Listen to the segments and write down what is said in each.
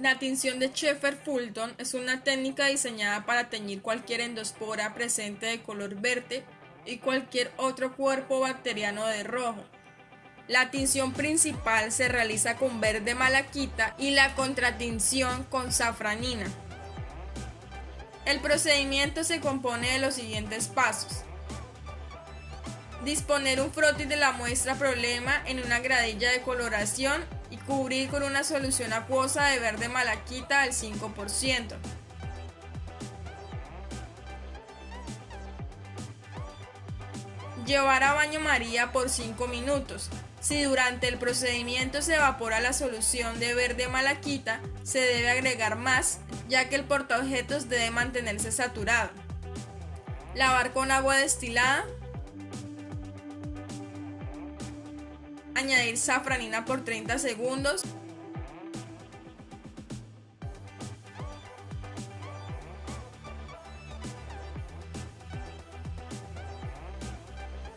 La tinción de Sheffer-Fulton es una técnica diseñada para teñir cualquier endospora presente de color verde y cualquier otro cuerpo bacteriano de rojo. La tinción principal se realiza con verde malaquita y la contratinción con safranina. El procedimiento se compone de los siguientes pasos. Disponer un frotis de la muestra problema en una gradilla de coloración y cubrir con una solución acuosa de verde malaquita al 5%. Llevar a baño María por 5 minutos. Si durante el procedimiento se evapora la solución de verde malaquita, se debe agregar más, ya que el portaobjetos debe mantenerse saturado. Lavar con agua destilada añadir safranina por 30 segundos.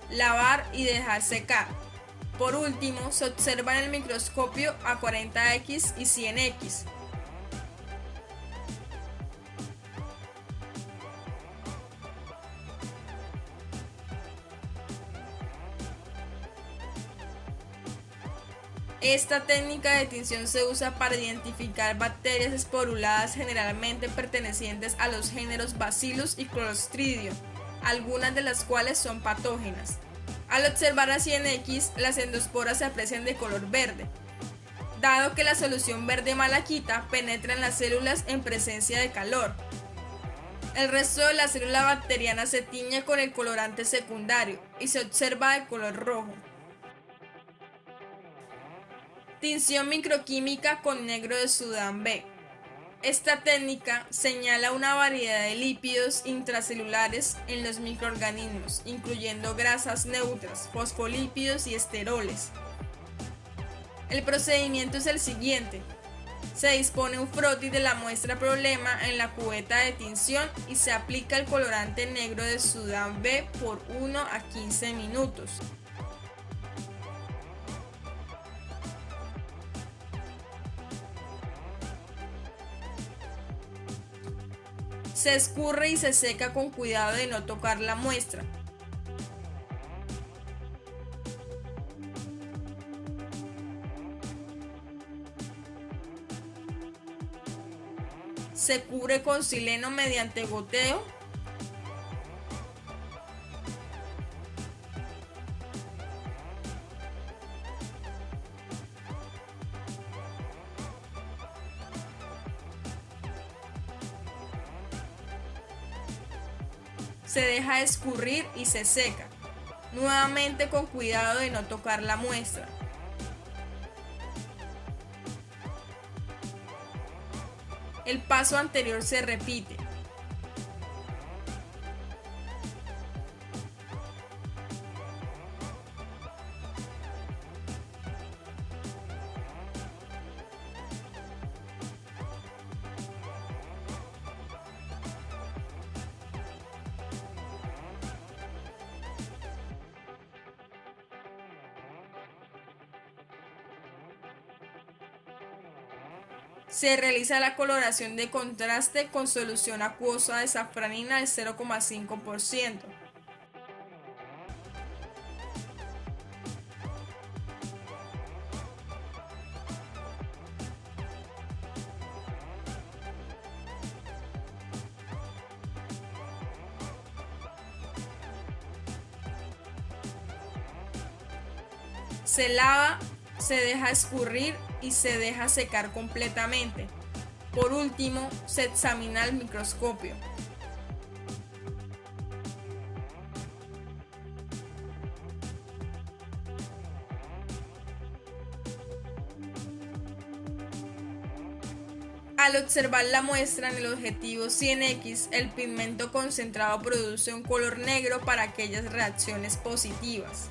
Lavar y dejar secar. Por último, se observa en el microscopio a 40x y 100x. Esta técnica de tinción se usa para identificar bacterias esporuladas generalmente pertenecientes a los géneros Bacillus y Clostridium, algunas de las cuales son patógenas. Al observar así en X, las endosporas se aprecian de color verde, dado que la solución verde malaquita penetra en las células en presencia de calor. El resto de la célula bacteriana se tiñe con el colorante secundario y se observa de color rojo. Tinción microquímica con negro de Sudán B. Esta técnica señala una variedad de lípidos intracelulares en los microorganismos, incluyendo grasas neutras, fosfolípidos y esteroles. El procedimiento es el siguiente. Se dispone un frotis de la muestra problema en la cubeta de tinción y se aplica el colorante negro de Sudán B por 1 a 15 minutos. Se escurre y se seca con cuidado de no tocar la muestra. Se cubre con sileno mediante goteo se deja escurrir y se seca, nuevamente con cuidado de no tocar la muestra. El paso anterior se repite. Se realiza la coloración de contraste con solución acuosa de safranina del 0,5%. Se lava, se deja escurrir y se deja secar completamente. Por último, se examina el microscopio. Al observar la muestra en el objetivo 100X, el pigmento concentrado produce un color negro para aquellas reacciones positivas.